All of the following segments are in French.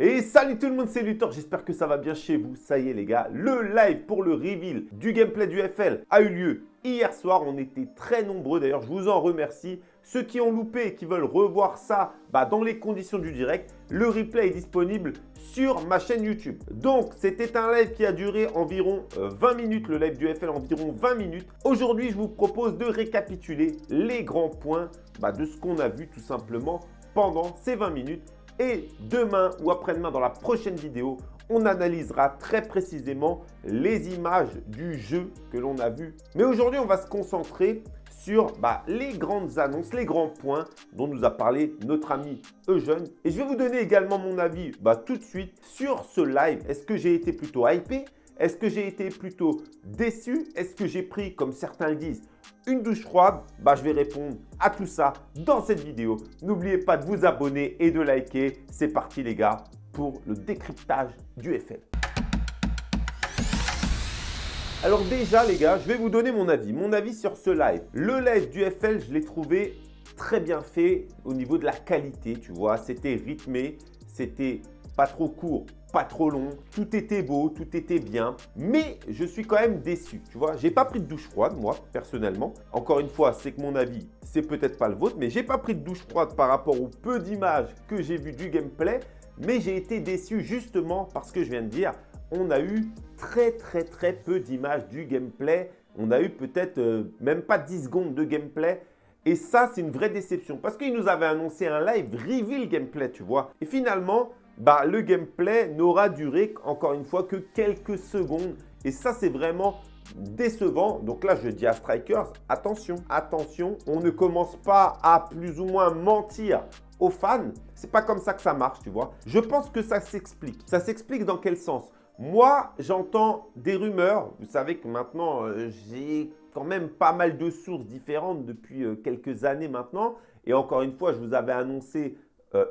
Et salut tout le monde, c'est Luthor, j'espère que ça va bien chez vous. Ça y est les gars, le live pour le reveal du gameplay du FL a eu lieu hier soir. On était très nombreux, d'ailleurs je vous en remercie. Ceux qui ont loupé et qui veulent revoir ça bah, dans les conditions du direct, le replay est disponible sur ma chaîne YouTube. Donc, c'était un live qui a duré environ 20 euh, minutes, le live du FL environ 20 minutes. Aujourd'hui, je vous propose de récapituler les grands points bah, de ce qu'on a vu tout simplement pendant ces 20 minutes. Et demain ou après-demain dans la prochaine vidéo, on analysera très précisément les images du jeu que l'on a vu. Mais aujourd'hui, on va se concentrer sur bah, les grandes annonces, les grands points dont nous a parlé notre ami Eugène. Et je vais vous donner également mon avis bah, tout de suite sur ce live. Est-ce que j'ai été plutôt hypé? Est-ce que j'ai été plutôt déçu? Est-ce que j'ai pris, comme certains le disent, une douche froide? Bah, Je vais répondre à tout ça dans cette vidéo. N'oubliez pas de vous abonner et de liker. C'est parti les gars pour le décryptage du FL. Alors déjà les gars, je vais vous donner mon avis, mon avis sur ce live. Le live du FL, je l'ai trouvé très bien fait au niveau de la qualité, tu vois. C'était rythmé, c'était pas trop court, pas trop long, tout était beau, tout était bien. Mais je suis quand même déçu, tu vois. J'ai pas pris de douche froide, moi, personnellement. Encore une fois, c'est que mon avis, c'est peut-être pas le vôtre, mais j'ai pas pris de douche froide par rapport au peu d'images que j'ai vu du gameplay. Mais j'ai été déçu justement parce que je viens de dire, on a eu très très très peu d'images du gameplay. On a eu peut-être euh, même pas 10 secondes de gameplay. Et ça, c'est une vraie déception parce qu'il nous avait annoncé un live reveal gameplay, tu vois. Et finalement, bah, le gameplay n'aura duré, encore une fois, que quelques secondes. Et ça, c'est vraiment décevant. Donc là, je dis à Strikers, attention, attention, on ne commence pas à plus ou moins mentir aux fans. C'est pas comme ça que ça marche, tu vois. Je pense que ça s'explique. Ça s'explique dans quel sens? Moi, j'entends des rumeurs. Vous savez que maintenant, euh, j'ai quand même pas mal de sources différentes depuis euh, quelques années maintenant. Et encore une fois, je vous avais annoncé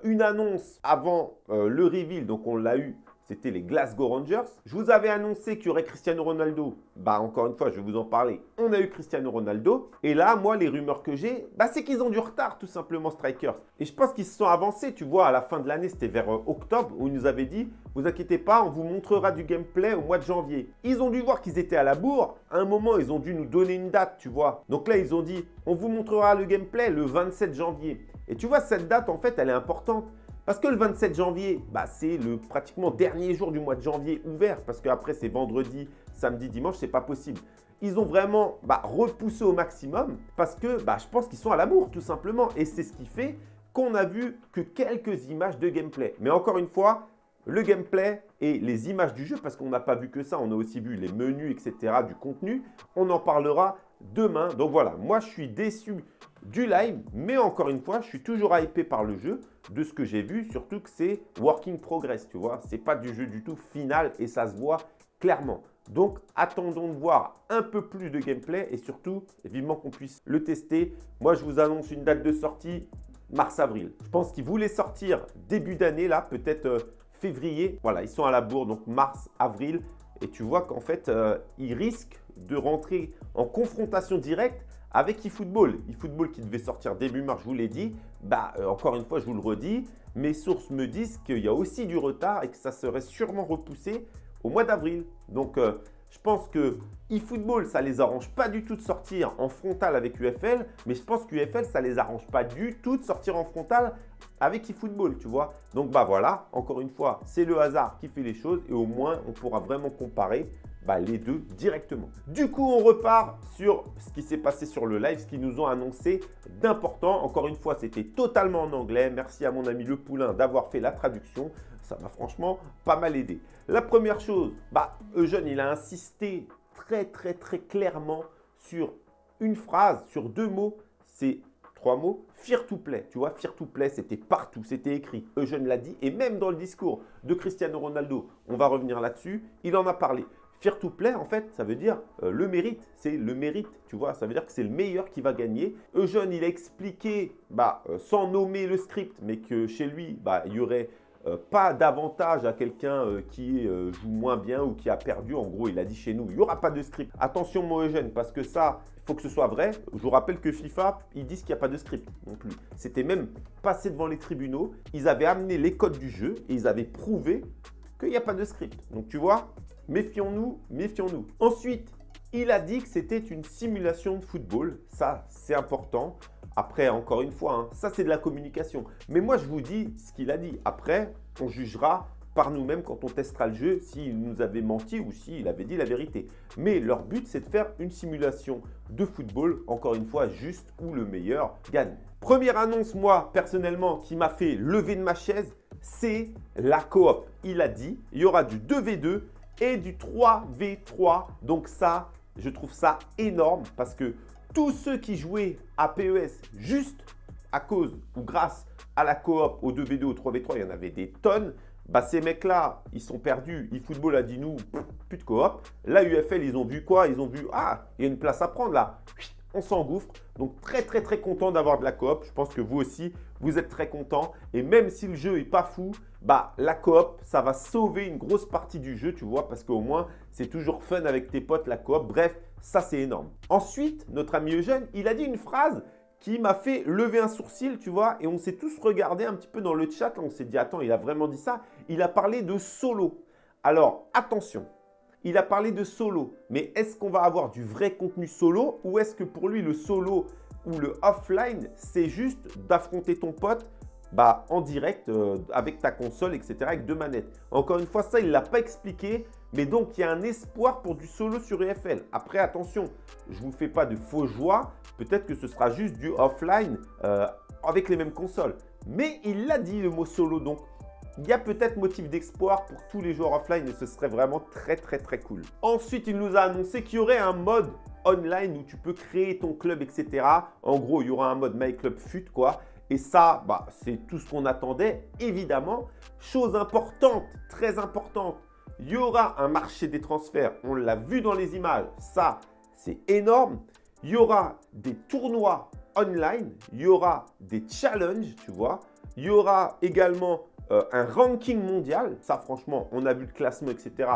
une annonce avant le reveal. Donc, on l'a eu c'était les Glasgow Rangers. Je vous avais annoncé qu'il y aurait Cristiano Ronaldo. Bah encore une fois, je vais vous en parler. On a eu Cristiano Ronaldo. Et là, moi, les rumeurs que j'ai, bah, c'est qu'ils ont du retard tout simplement, Strikers. Et je pense qu'ils se sont avancés. Tu vois, à la fin de l'année, c'était vers euh, octobre, où ils nous avaient dit, vous inquiétez pas, on vous montrera du gameplay au mois de janvier. Ils ont dû voir qu'ils étaient à la bourre. À un moment, ils ont dû nous donner une date, tu vois. Donc là, ils ont dit, on vous montrera le gameplay le 27 janvier. Et tu vois, cette date, en fait, elle est importante. Parce que le 27 janvier, bah, c'est le pratiquement dernier jour du mois de janvier ouvert. Parce qu'après, c'est vendredi, samedi, dimanche, c'est pas possible. Ils ont vraiment bah, repoussé au maximum parce que bah, je pense qu'ils sont à la bourre tout simplement. Et c'est ce qui fait qu'on a vu que quelques images de gameplay. Mais encore une fois, le gameplay et les images du jeu, parce qu'on n'a pas vu que ça, on a aussi vu les menus, etc., du contenu. On en parlera demain. Donc voilà, moi je suis déçu du live, mais encore une fois, je suis toujours hypé par le jeu de ce que j'ai vu, surtout que c'est working progress, tu vois. C'est pas du jeu du tout final et ça se voit clairement. Donc, attendons de voir un peu plus de gameplay et surtout, vivement qu'on puisse le tester. Moi, je vous annonce une date de sortie mars-avril. Je pense qu'ils voulaient sortir début d'année, là, peut-être euh, février. Voilà, ils sont à la bourre, donc mars-avril. Et tu vois qu'en fait, euh, ils risquent de rentrer en confrontation directe avec eFootball. eFootball qui devait sortir début mars, je vous l'ai dit. Bah, euh, encore une fois, je vous le redis, mes sources me disent qu'il y a aussi du retard et que ça serait sûrement repoussé au mois d'avril. Donc, euh, je pense que eFootball, ça les arrange pas du tout de sortir en frontal avec UFL, mais je pense qu'UFL, ça les arrange pas du tout de sortir en frontal avec eFootball, tu vois. Donc, bah voilà, encore une fois, c'est le hasard qui fait les choses et au moins, on pourra vraiment comparer bah, les deux directement. Du coup, on repart sur ce qui s'est passé sur le live, ce qu'ils nous ont annoncé d'important. Encore une fois, c'était totalement en anglais. Merci à mon ami Le Poulain d'avoir fait la traduction. Ça m'a franchement pas mal aidé. La première chose, bah, Eugène, il a insisté très, très, très clairement sur une phrase, sur deux mots. C'est trois mots, fear to play. Tu vois, fear to play, c'était partout, c'était écrit. Eugène l'a dit et même dans le discours de Cristiano Ronaldo, on va revenir là-dessus, il en a parlé. Fear to play, en fait, ça veut dire euh, le mérite. C'est le mérite, tu vois. Ça veut dire que c'est le meilleur qui va gagner. Eugène, il a expliqué, bah, euh, sans nommer le script, mais que chez lui, bah, il y aurait euh, pas d'avantage à quelqu'un qui joue moins bien ou qui a perdu. En gros, il a dit chez nous, il n'y aura pas de script. Attention, mon Eugène, parce que ça, il faut que ce soit vrai. Je vous rappelle que FIFA, ils disent qu'il n'y a pas de script non plus. C'était même passé devant les tribunaux. Ils avaient amené les codes du jeu et ils avaient prouvé qu'il n'y a pas de script. Donc, tu vois, méfions-nous, méfions-nous. Ensuite, il a dit que c'était une simulation de football. Ça, c'est important. Après, encore une fois, hein, ça c'est de la communication. Mais moi, je vous dis ce qu'il a dit. Après, on jugera par nous-mêmes quand on testera le jeu s'il nous avait menti ou s'il avait dit la vérité. Mais leur but, c'est de faire une simulation de football, encore une fois, juste où le meilleur gagne. Première annonce, moi, personnellement, qui m'a fait lever de ma chaise, c'est la coop. Il a dit, il y aura du 2v2 et du 3v3. Donc ça, je trouve ça énorme parce que tous ceux qui jouaient à PES juste à cause ou grâce à la coop, au 2v2, au 3v3, il y en avait des tonnes. Bah, ces mecs-là, ils sont perdus. eFootball a dit nous, plus de coop. Là, UFL, ils ont vu quoi? Ils ont vu, ah, il y a une place à prendre là. S'engouffre. Donc, très, très, très content d'avoir de la coop. Je pense que vous aussi, vous êtes très content. Et même si le jeu n'est pas fou, bah, la coop, ça va sauver une grosse partie du jeu, tu vois, parce qu'au moins, c'est toujours fun avec tes potes, la coop. Bref, ça, c'est énorme. Ensuite, notre ami Eugène, il a dit une phrase qui m'a fait lever un sourcil, tu vois, et on s'est tous regardé un petit peu dans le chat, on s'est dit, attends, il a vraiment dit ça Il a parlé de solo. Alors, attention, il a parlé de solo, mais est-ce qu'on va avoir du vrai contenu solo ou est-ce que pour lui, le solo ou le offline, c'est juste d'affronter ton pote bah, en direct euh, avec ta console, etc. avec deux manettes? Encore une fois, ça, il ne l'a pas expliqué. Mais donc, il y a un espoir pour du solo sur EFL. Après, attention, je ne vous fais pas de faux joie. Peut-être que ce sera juste du offline euh, avec les mêmes consoles. Mais il l'a dit, le mot solo. Donc, il y a peut-être motif d'espoir pour tous les joueurs offline et ce serait vraiment très, très, très cool. Ensuite, il nous a annoncé qu'il y aurait un mode online où tu peux créer ton club, etc. En gros, il y aura un mode My Club Fut, quoi. Et ça, bah, c'est tout ce qu'on attendait, évidemment. Chose importante, très importante, il y aura un marché des transferts. On l'a vu dans les images. Ça, c'est énorme. Il y aura des tournois online. Il y aura des challenges, tu vois. Il y aura également euh, un ranking mondial. Ça, franchement, on a vu le classement, etc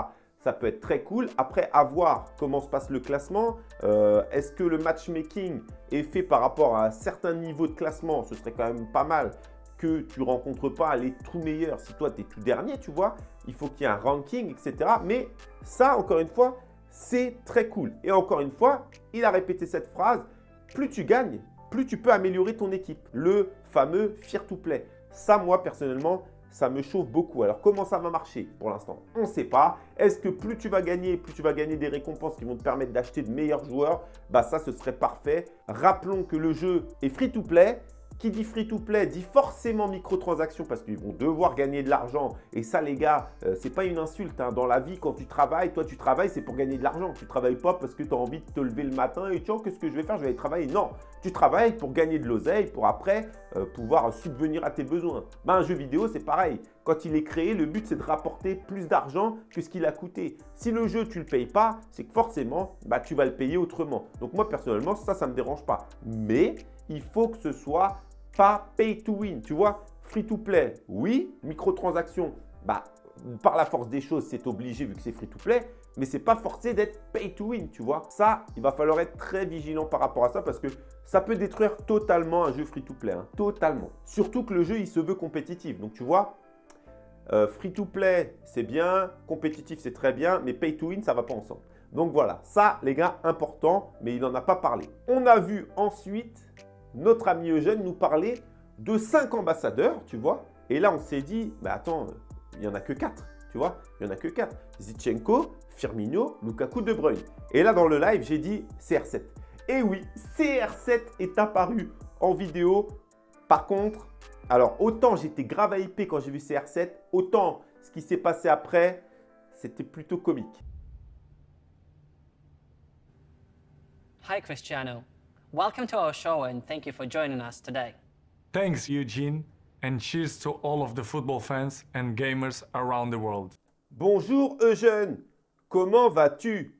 ça peut être très cool. Après, à voir comment se passe le classement. Euh, est-ce que le matchmaking est fait par rapport à un certain niveau de classement? Ce serait quand même pas mal que tu rencontres pas les tout meilleurs. Si toi, tu es tout dernier, tu vois, il faut qu'il y ait un ranking, etc. Mais ça, encore une fois, c'est très cool. Et encore une fois, il a répété cette phrase, plus tu gagnes, plus tu peux améliorer ton équipe. Le fameux « Fear to Play ». Ça, moi, personnellement, ça me chauffe beaucoup. Alors, comment ça va marcher pour l'instant? On ne sait pas. Est-ce que plus tu vas gagner, plus tu vas gagner des récompenses qui vont te permettre d'acheter de meilleurs joueurs Bah ça, ce serait parfait. Rappelons que le jeu est free-to-play qui dit free-to-play dit forcément microtransactions parce qu'ils vont devoir gagner de l'argent. Et ça, les gars, euh, c'est pas une insulte. Hein. Dans la vie, quand tu travailles, toi, tu travailles, c'est pour gagner de l'argent. Tu travailles pas parce que tu as envie de te lever le matin et tu qu'est-ce que je vais faire? Je vais aller travailler. Non, tu travailles pour gagner de l'oseille, pour après euh, pouvoir subvenir à tes besoins. Ben, un jeu vidéo, c'est pareil. Quand il est créé, le but, c'est de rapporter plus d'argent que ce qu'il a coûté. Si le jeu, tu ne le payes pas, c'est que forcément, bah, tu vas le payer autrement. Donc moi, personnellement, ça, ça ne me dérange pas. Mais il faut que ce soit pas pay to win. Tu vois, free to play, oui. Microtransactions, bah, par la force des choses, c'est obligé vu que c'est free to play. Mais ce n'est pas forcé d'être pay to win, tu vois. Ça, il va falloir être très vigilant par rapport à ça parce que ça peut détruire totalement un jeu free to play. Hein. totalement. Surtout que le jeu, il se veut compétitif. Donc, tu vois, euh, free to play, c'est bien. Compétitif, c'est très bien. Mais pay to win, ça va pas ensemble. Donc voilà, ça les gars, important, mais il n'en a pas parlé. On a vu ensuite notre ami Eugène nous parlait de cinq ambassadeurs, tu vois. Et là, on s'est dit, mais attends, il n'y en a que quatre, tu vois. Il n'y en a que quatre. Zichenko, Firmino, Lukaku, De Bruyne. Et là, dans le live, j'ai dit CR7. Et oui, CR7 est apparu en vidéo. Par contre, alors autant j'étais grave hypé quand j'ai vu CR7, autant ce qui s'est passé après, c'était plutôt comique. Hi Cristiano. Welcome to our show and thank you for joining us today. Thanks, Eugene, and cheers to all of the football fans and gamers around the world. Bonjour Eugène, comment vas-tu?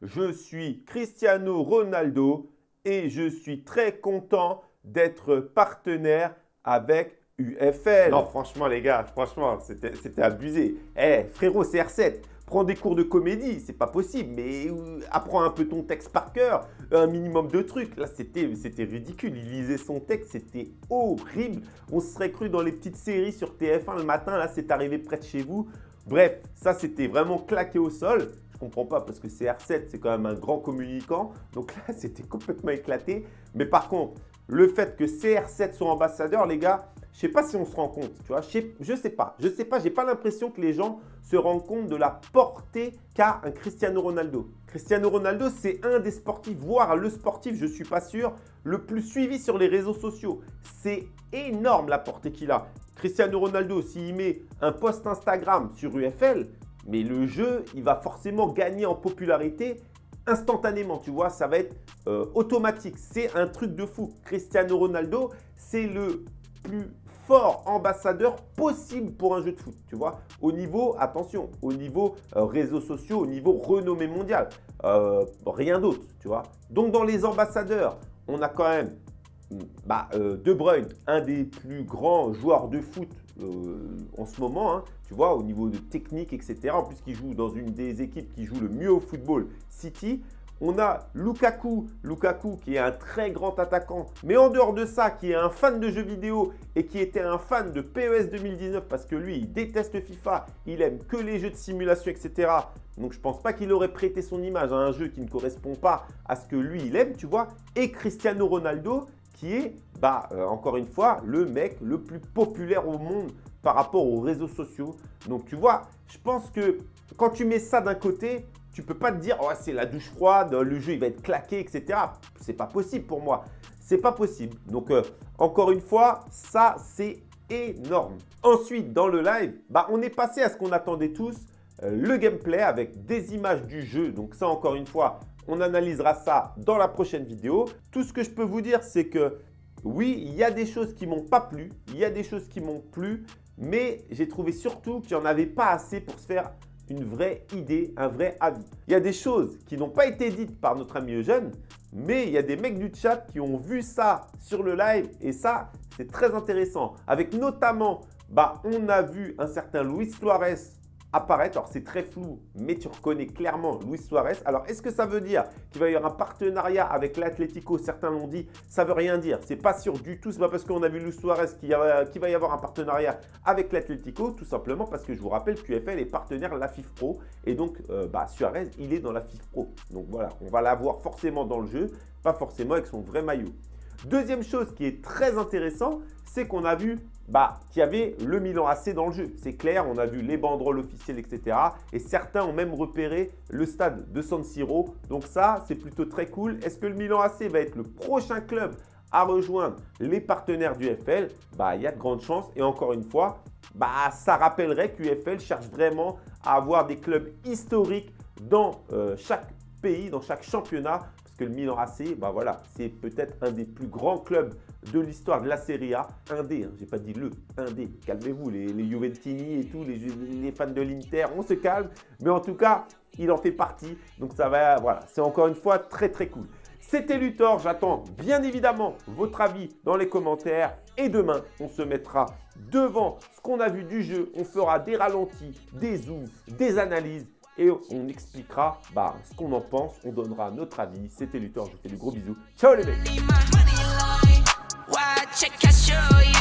Je suis Cristiano Ronaldo et je suis très content d'être partenaire avec UFL. Non, franchement, les gars, franchement, c'était abusé. Eh, frérot, CR7, prends des cours de comédie, c'est pas possible, mais euh, apprends un peu ton texte par cœur, un minimum de trucs. Là, c'était ridicule. Il lisait son texte, c'était horrible. On se serait cru dans les petites séries sur TF1 le matin. Là, c'est arrivé près de chez vous. Bref, ça, c'était vraiment claqué au sol. Je comprends pas parce que CR7, c'est quand même un grand communicant. Donc là, c'était complètement éclaté. Mais par contre, le fait que CR7 soit ambassadeur, les gars, je sais pas si on se rend compte, tu vois, je sais, sais pas, je sais pas, j'ai pas l'impression que les gens se rendent compte de la portée qu'a un Cristiano Ronaldo. Cristiano Ronaldo, c'est un des sportifs, voire le sportif, je suis pas sûr, le plus suivi sur les réseaux sociaux. C'est énorme la portée qu'il a. Cristiano Ronaldo, s'il met un post Instagram sur UFL, mais le jeu, il va forcément gagner en popularité instantanément, tu vois, ça va être euh, automatique. C'est un truc de fou. Cristiano Ronaldo, c'est le plus fort ambassadeur possible pour un jeu de foot, tu vois. Au niveau, attention, au niveau euh, réseaux sociaux, au niveau renommée mondiale, euh, rien d'autre, tu vois. Donc, dans les ambassadeurs, on a quand même bah, De Bruyne, un des plus grands joueurs de foot en ce moment, hein, tu vois, au niveau de technique, etc. En plus, qu'il joue dans une des équipes qui joue le mieux au football, City. On a Lukaku, Lukaku qui est un très grand attaquant, mais en dehors de ça, qui est un fan de jeux vidéo et qui était un fan de PES 2019 parce que lui, il déteste FIFA, il aime que les jeux de simulation, etc. Donc, je ne pense pas qu'il aurait prêté son image à un jeu qui ne correspond pas à ce que lui, il aime, tu vois. Et Cristiano Ronaldo, qui est, bah, euh, encore une fois, le mec le plus populaire au monde par rapport aux réseaux sociaux. Donc, tu vois, je pense que quand tu mets ça d'un côté, tu peux pas te dire, oh, c'est la douche froide, le jeu il va être claqué, etc. C'est pas possible pour moi. C'est pas possible. Donc, euh, encore une fois, ça, c'est énorme. Ensuite, dans le live, bah, on est passé à ce qu'on attendait tous, euh, le gameplay avec des images du jeu. Donc ça, encore une fois, on analysera ça dans la prochaine vidéo. Tout ce que je peux vous dire, c'est que oui, il y a des choses qui m'ont pas plu, il y a des choses qui m'ont plu, mais j'ai trouvé surtout qu'il n'y en avait pas assez pour se faire une vraie idée, un vrai avis. Il y a des choses qui n'ont pas été dites par notre ami Eugène, mais il y a des mecs du chat qui ont vu ça sur le live et ça, c'est très intéressant. Avec notamment, bah, on a vu un certain Luis Suarez apparaître. Alors, c'est très flou, mais tu reconnais clairement Luis Suarez. Alors, est-ce que ça veut dire qu'il va y avoir un partenariat avec l'Atlético? Certains l'ont dit. Ça veut rien dire. C'est pas sûr du tout. C'est pas parce qu'on a vu Luis Suarez qu'il va y avoir un partenariat avec l'Atlético. Tout simplement parce que je vous rappelle qu'UFL est partenaire la FIF Pro. Et donc, euh, bah, Suarez, il est dans la FIF Pro. Donc voilà, on va l'avoir forcément dans le jeu, pas forcément avec son vrai maillot. Deuxième chose qui est très intéressant, c'est qu'on a vu bah, qu'il y avait le Milan AC dans le jeu. C'est clair, on a vu les banderoles officielles, etc. Et certains ont même repéré le stade de San Siro. Donc ça, c'est plutôt très cool. Est-ce que le Milan AC va être le prochain club à rejoindre les partenaires du FL Bah, il y a de grandes chances. Et encore une fois, bah, ça rappellerait qu'UFL cherche vraiment à avoir des clubs historiques dans euh, chaque pays, dans chaque championnat que le Milan AC, bah voilà, c'est peut-être un des plus grands clubs de l'histoire de la Serie A. Un des, hein, j'ai pas dit le, un des. Calmez-vous, les, les, Juventini et tout, les, les fans de l'Inter, on se calme. Mais en tout cas, il en fait partie. Donc ça va, voilà, c'est encore une fois très très cool. C'était Luthor, j'attends bien évidemment votre avis dans les commentaires. Et demain, on se mettra devant ce qu'on a vu du jeu. On fera des ralentis, des zooms, des analyses et on expliquera bah, ce qu'on en pense, on donnera notre avis. C'était Luthor, je vous fais des gros bisous. Ciao les mecs Watch it, I show you.